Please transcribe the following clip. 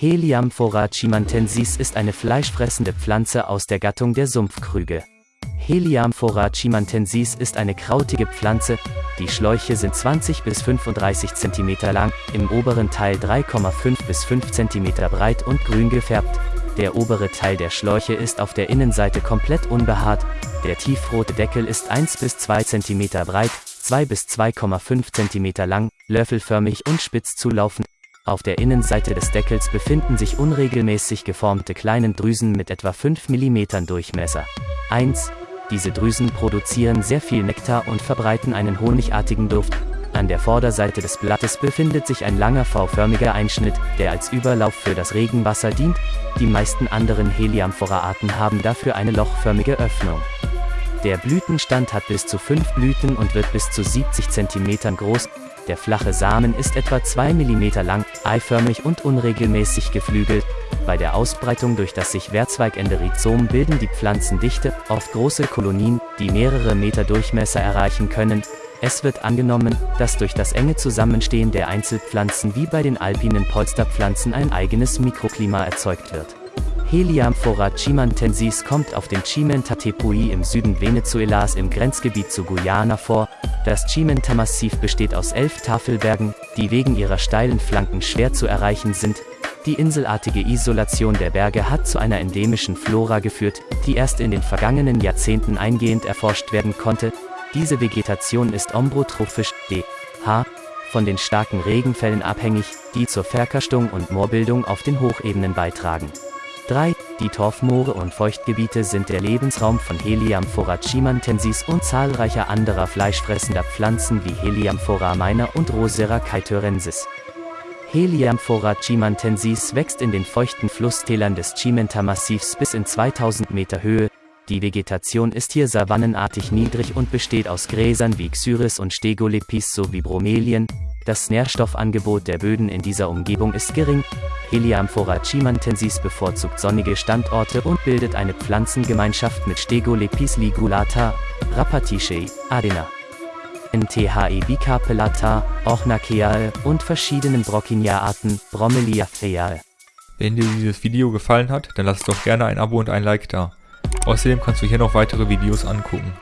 Heliamphora chimantensis ist eine fleischfressende Pflanze aus der Gattung der Sumpfkrüge. Heliamphora chimantensis ist eine krautige Pflanze, die Schläuche sind 20 bis 35 cm lang, im oberen Teil 3,5 bis 5 cm breit und grün gefärbt. Der obere Teil der Schläuche ist auf der Innenseite komplett unbehaart, der tiefrote Deckel ist 1 bis 2 cm breit, 2 bis 2,5 cm lang, löffelförmig und spitz zulaufend. Auf der Innenseite des Deckels befinden sich unregelmäßig geformte kleine Drüsen mit etwa 5 mm Durchmesser. 1. Diese Drüsen produzieren sehr viel Nektar und verbreiten einen honigartigen Duft. An der Vorderseite des Blattes befindet sich ein langer V-förmiger Einschnitt, der als Überlauf für das Regenwasser dient. Die meisten anderen Heliamphora-Arten haben dafür eine lochförmige Öffnung. Der Blütenstand hat bis zu 5 Blüten und wird bis zu 70 cm groß, der flache Samen ist etwa 2 mm lang, eiförmig und unregelmäßig geflügelt. Bei der Ausbreitung durch das sich Wehrzweigende Rhizom bilden die Pflanzen dichte, oft große Kolonien, die mehrere Meter Durchmesser erreichen können. Es wird angenommen, dass durch das enge Zusammenstehen der Einzelpflanzen wie bei den alpinen Polsterpflanzen ein eigenes Mikroklima erzeugt wird. Heliamphora chimantensis kommt auf dem Chimenta-Tepuy im Süden Venezuelas im Grenzgebiet zu Guyana vor. Das Chimenta-Massiv besteht aus elf Tafelbergen, die wegen ihrer steilen Flanken schwer zu erreichen sind. Die inselartige Isolation der Berge hat zu einer endemischen Flora geführt, die erst in den vergangenen Jahrzehnten eingehend erforscht werden konnte. Diese Vegetation ist ombrotrophisch, d.h., von den starken Regenfällen abhängig, die zur Verkarstung und Moorbildung auf den Hochebenen beitragen. 3. Die Torfmoore und Feuchtgebiete sind der Lebensraum von Heliamphora chimantensis und zahlreicher anderer fleischfressender Pflanzen wie Heliamphora minor und Rosera caetorensis. Heliamphora chimantensis wächst in den feuchten Flusstälern des Chimenta-Massivs bis in 2000 Meter Höhe. Die Vegetation ist hier savannenartig niedrig und besteht aus Gräsern wie Xyris und Stegolepis sowie Bromelien, das Nährstoffangebot der Böden in dieser Umgebung ist gering. Heliamphora chimantensis bevorzugt sonnige Standorte und bildet eine Pflanzengemeinschaft mit Stegolepis ligulata, Rapaticeae, Adena, NTHE bicarpellata, Ornaceae und verschiedenen Brocchinia-Arten, Bromeliaceae. Wenn dir dieses Video gefallen hat, dann lass doch gerne ein Abo und ein Like da. Außerdem kannst du hier noch weitere Videos angucken.